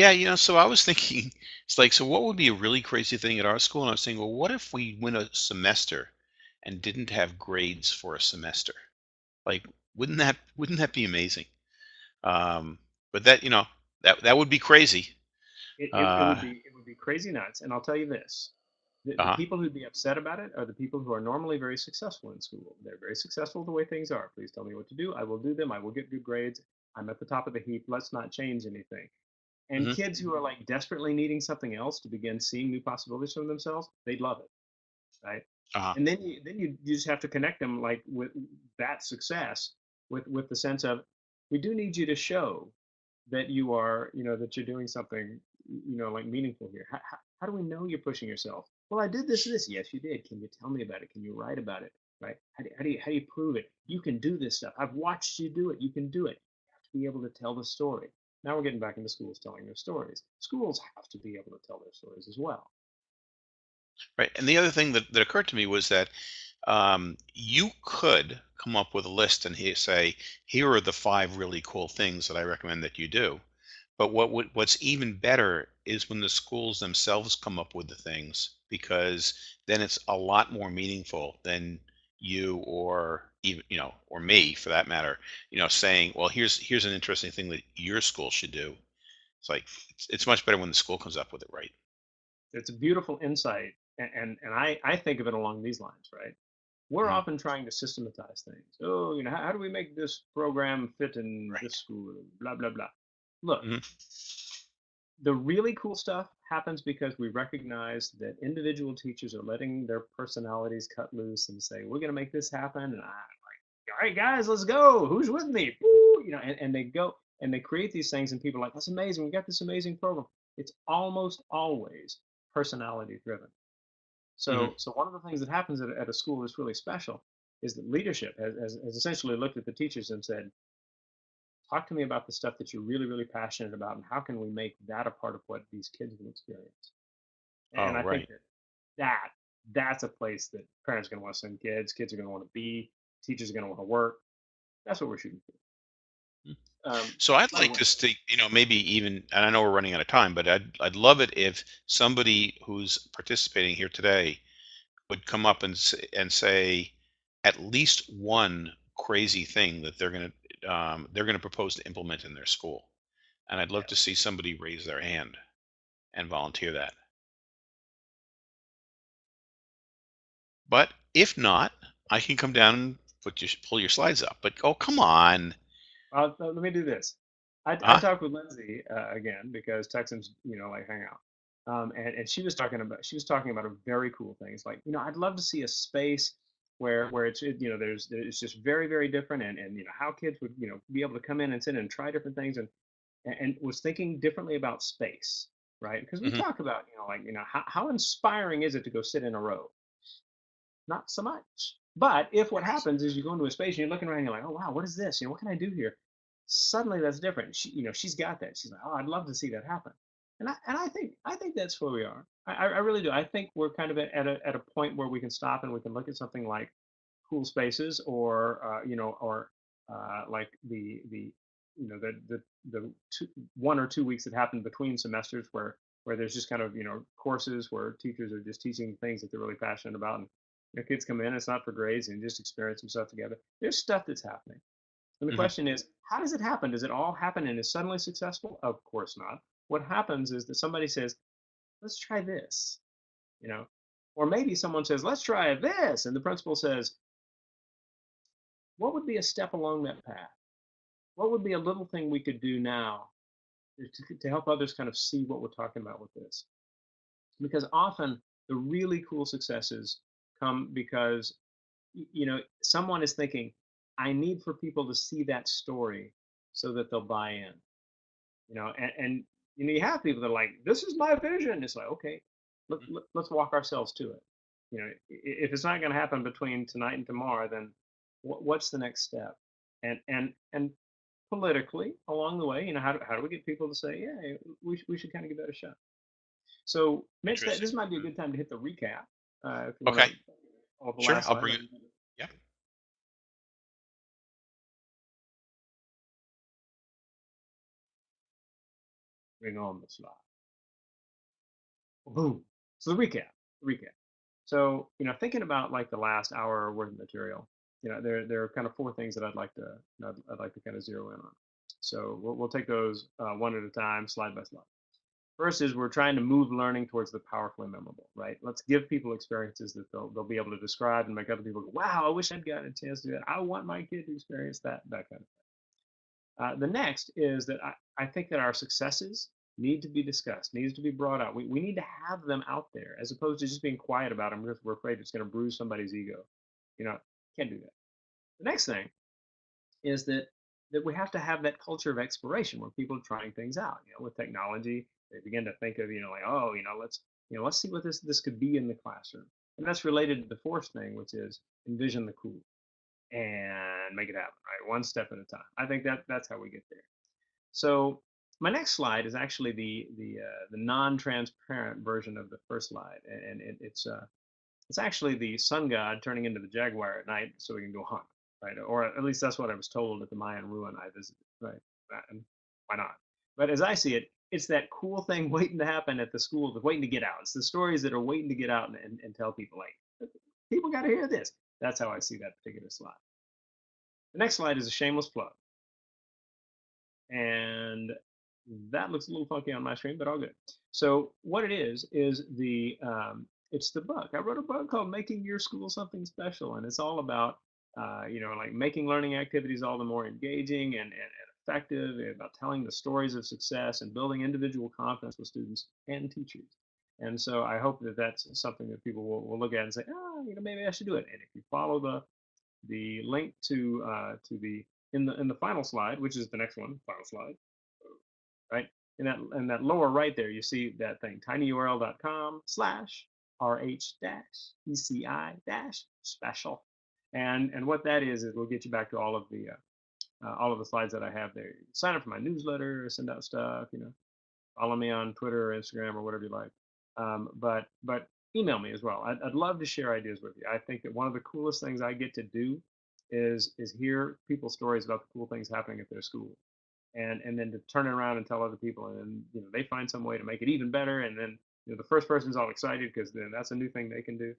Yeah, you know, so I was thinking, it's like, so what would be a really crazy thing at our school? And I was saying, well, what if we went a semester and didn't have grades for a semester? Like, wouldn't that wouldn't that be amazing? Um, but that, you know, that that would be crazy. It, it, it Uh, would be it would be crazy nuts. And I'll tell you this: the, the uh-huh. people who'd be upset about it are the people who are normally very successful in school. They're very successful the way things are. Please tell me what to do. I will do them. I will get good grades. I'm at the top of the heap. Let's not change anything. And hmm kids who are like desperately needing something else to begin seeing new possibilities for themselves, they'd love it, right? Uh-huh. And then you then you, you just have to connect them like with that success with with the sense of we do need you to show that you are you know that you're doing something you know like meaningful here. How, how, how do we know you're pushing yourself? Well, I did this this. Yes, you did. Can you tell me about it? Can you write about it? Right? How do, how do you how do you prove it? You can do this stuff. I've watched you do it. You can do it. You have to be able to tell the story. Now we're getting back into schools telling their stories. Schools have to be able to tell their stories as well. Right. And the other thing that, that occurred to me was that um, you could come up with a list and say, here are the five really cool things that I recommend that you do. But what would, what's even better is when the schools themselves come up with the things, because then it's a lot more meaningful than you or even you know or me for that matter you know saying well here's here's an interesting thing that your school should do it's like it's, it's much better when the school comes up with it right It's a beautiful insight, and and, and I I think of it along these lines, right? We're Mhm. often trying to systematize things. Oh, you know, how, how do we make this program fit in right this school? Blah blah blah. Look, hmm the really cool stuff happens because we recognize that individual teachers are letting their personalities cut loose and say, "We're going to make this happen." And I'm like, "All right, guys, let's go. Who's with me?" Woo! You know, and, and they go and they create these things, and people are like, "That's amazing. We got this amazing program." It's almost always personality driven. So, mm-hmm. so one of the things that happens at, a- at a school that's really special is that leadership has, has, has essentially looked at the teachers and said, talk to me about the stuff that you're really, really passionate about, and how can we make that a part of what these kids will experience? oh And I think that that that's a place that parents are going to want to send kids. Kids are going to want to be. Teachers are going to want to work. That's what we're shooting for. Um, So I'd like to see, you know, maybe even, and I know we're running out of time, but I'd I'd love it if somebody who's participating here today would come up and and say at least one crazy thing that they're going to um, they're going to propose to implement in their school, and I'd love to see somebody raise their hand and volunteer that. But if not, I can come down and put your pull your slides up. But oh, come on. Uh, let me do this. I, I talked with Lindsay uh, again because Texans, you know, like hang out. Um, and, and she was talking about she was talking about a very cool thing. It's like, you know, I'd love to see a space where where it's it- you know there's it's just very very different and and you know how kids would you know be able to come in and sit and try different things and and, was thinking differently about space, right? Because we Mhm. talk about you know like you know how how inspiring is it to go sit in a row? Not so much. But if what happens is you go into a space and you're looking around, and you're like, oh wow, what is this? You know, what can I do here? Suddenly that's different. She, you know, she's got that. She's like, oh, I'd love to see that happen. And I and I think I think that's where we are. I, I really do. I think we're kind of at at a at a point where we can stop and we can look at something like cool spaces or uh, you know or uh, like the the you know the the the two, one or two weeks that happen between semesters where where there's just kind of you know courses where teachers are just teaching things that they're really passionate about and you know, kids come in it's not for grades and just experience some stuff together there's stuff that's happening and the Mhm. question is how does it happen does it all happen and is suddenly successful of course not what happens is that somebody says let's try this you know or maybe someone says let's try this and the principal says what would be a step along that path? What would be a little thing we could do now to, to help others kind of see what we're talking about with this? Because often the really cool successes come because you know someone is thinking i need for people to see that story so that they'll buy in you know and, and you know you have people that are like this is my vision. It's like okay let, let, let's walk ourselves to it. You know if it's not going to happen between tonight and tomorrow then what, what's the next step? And and and politically along the way you know how do, how do we get people to say yeah we, sh- we should kind of give that a shot. So Mitch, that, this might be a good time to hit the recap uh, wanna- Okay. the Sure, I'll bring it. Bring on the slide. Boom. So the recap, the recap. So you know, thinking about like the last hour worth of material, you know, there there are kind of four things that I'd like to I'd, I'd like to kind of zero in on. So we'll, we'll take those uh, one at a time, slide by slide. First is we're trying to move learning towards the powerfully memorable, right? Let's give people experiences that they'll they'll be able to describe and make other people go, wow, I wish I'd gotten a chance to do that. I want my kid to experience that, that kind of thing. Uh, the next is that I, I think that our successes need to be discussed, needs to be brought out. We, we need to have them out there as opposed to just being quiet about them because we're afraid it's going to bruise somebody's ego. You know, can't do that. The next thing is that that we have to have that culture of exploration where people are trying things out. You know, with technology, they begin to think of you know like oh you know let's you know let's see what this this could be in the classroom, and that's related to the fourth thing, which is envision the cool and make it happen. Right, one step at a time. I think that that's how we get there. So my next slide is actually the the uh, the non-transparent version of the first slide, and, it, it's uh it's actually the sun god turning into the jaguar at night so we can go hunt, right? Or at least that's what I was told at the Mayan ruin I visited, right? And why not? But as I see it, it's that cool thing waiting to happen at the school, waiting to get out. It's the stories that are waiting to get out and, and, and tell people, like, people got to hear this. That's how I see that particular slide. The next slide is a shameless plug. And that looks a little funky on my screen, but all good. So what it is is the um, it's the book. I wrote a book called "Making Your School Something Special," and it's all about uh, you know like making learning activities all the more engaging and, and, and effective, and about telling the stories of success and building individual confidence with students and teachers. And so I hope that that's something that people will, will look at and say, oh, you know, maybe I should do it. And if you follow the the link to uh, to the in the in the final slide, which is the next one, final slide, right? In that in that lower right there, you see that thing, tinyurl.com slash rh dash eci dash special, and and what that is is we'll get you back to all of the uh, uh, all of the slides that I have there. Sign up for my newsletter, send out stuff, you know, follow me on Twitter or Instagram or whatever you like. Um, but but email me as well. I'd, I'd love to share ideas with you. I think that one of the coolest things I get to do is is hear people's stories about the cool things happening at their school, and and then to turn it around and tell other people, and then you know they find some way to make it even better, and then you know the first person's all excited because then that's a new thing they can do.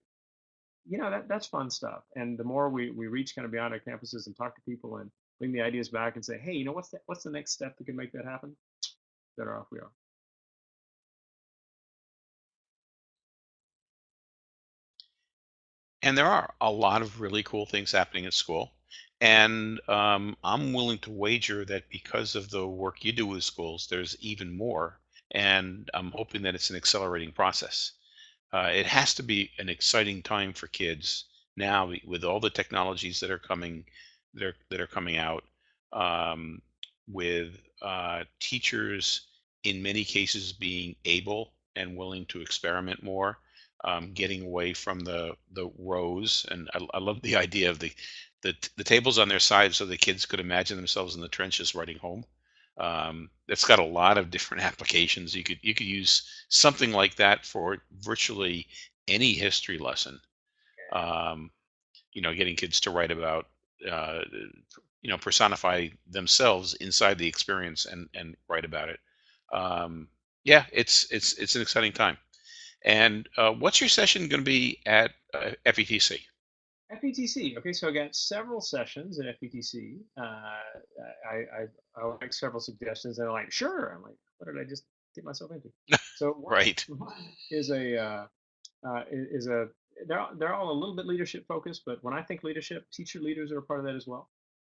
You know that that's fun stuff. And the more we we reach kind of beyond our campuses and talk to people and bring the ideas back and say, hey, you know what's what's the next step that can make that happen? Better off we are. And there are a lot of really cool things happening at school. And um, I'm willing to wager that because of the work you do with schools, there's even more. And I'm hoping that it's an accelerating process. Uh, it has to be an exciting time for kids now with all the technologies that are coming that are, that are coming out um, with uh, teachers in many cases being able and willing to experiment more um, getting away from the the rows. And I, I love the idea of the, the the tables on their side so the kids could imagine themselves in the trenches writing home. Um, it's got a lot of different applications. You could you could use something like that for virtually any history lesson. Um, you know, getting kids to write about uh, you know personify themselves inside the experience and and write about it. Um, yeah, it's it's it's an exciting time. And uh, what's your session going to be at uh, FETC? FETC. Okay, so I got several sessions at FETC. Uh, I, I, I like several suggestions, and I'm like, sure. I'm like, what did I just get myself into? So right is a uh, uh, is a they're they're all a little bit leadership focused, but when I think leadership, teacher leaders are a part of that as well.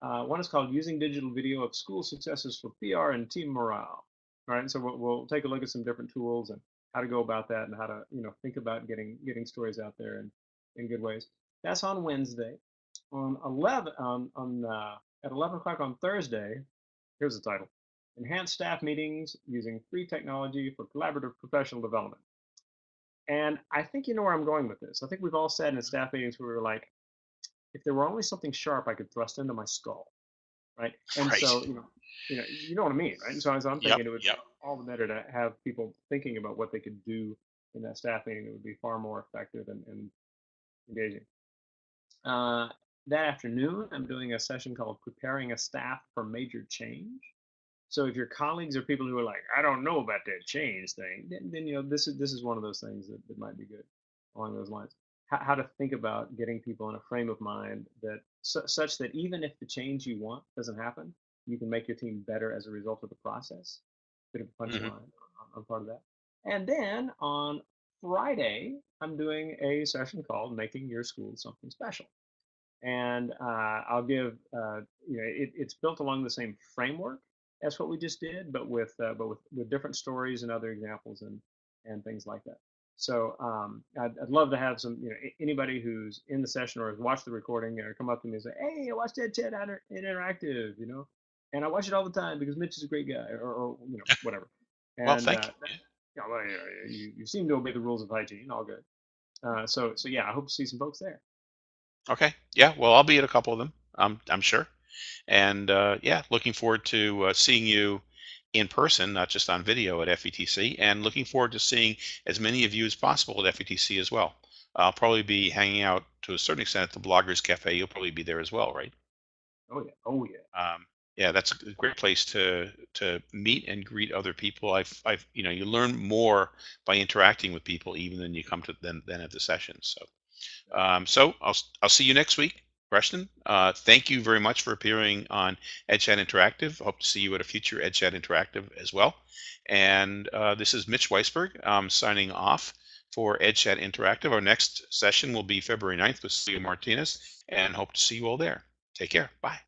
Uh, one is called using digital video of school successes for PR and team morale. All right, so we'll, we'll take a look at some different tools and how to go about that and how to you know think about getting getting stories out there in, in good ways. That's on Wednesday. On 11 on on uh, at 11 o'clock on Thursday. Here's the title: Enhanced staff meetings using free technology for collaborative professional development. And I think you know where I'm going with this. I think we've all said in staff meetings where we were like, if there were only something sharp I could thrust into my skull, right? And right. so you know, you know, you know what I mean, right? And so, so I'm thinking yep, it would yep. all the better to have people thinking about what they could do in that staff meeting that would be far more effective and, and engaging. Uh, that afternoon, I'm doing a session called Preparing a Staff for Major Change. So if your colleagues are people who are like, I don't know about that change thing, then, then you know this is this is one of those things that, that might be good along those lines. How, to think about getting people in a frame of mind that su- such that even if the change you want doesn't happen, you can make your team better as a result of the process. Bit of a punchline mm-hmm. on, part of that. And then on Friday, I'm doing a session called Making Your School Something Special. And uh, I'll give, uh, you know, it, it's built along the same framework as what we just did, but with uh, but with, with different stories and other examples and and things like that. So um, I'd, I'd, love to have some, you know, anybody who's in the session or has watched the recording or come up to me and say, "Hey, I watched Ed Chat Interactive," you know, and I watch it all the time because Mitch is a great guy, or, or you know, whatever. And, well, thank uh, you. Yeah, well, you, you seem to obey the rules of hygiene. All good. Uh, so, so yeah, I hope to see some folks there. Okay. Yeah. Well, I'll be at a couple of them. I'm I'm sure. And uh, yeah, looking forward to uh, seeing you in person, not just on video at FETC, and looking forward to seeing as many of you as possible at FETC as well. I'll probably be hanging out to a certain extent at the Bloggers Cafe. You'll probably be there as well, right? Oh yeah. Oh yeah. Um, yeah, that's a great place to to meet and greet other people. I've, I've, you know, you learn more by interacting with people even than you come to than, than at the sessions. So, um, so I'll I'll see you next week, Rushton. Uh, thank you very much for appearing on EdChat Interactive. Hope to see you at a future EdChat Interactive as well. And uh, this is Mitch Weisberg. I'm signing off for EdChat Interactive. Our next session will be February 9th with Celia Martinez, and hope to see you all there. Take care. Bye.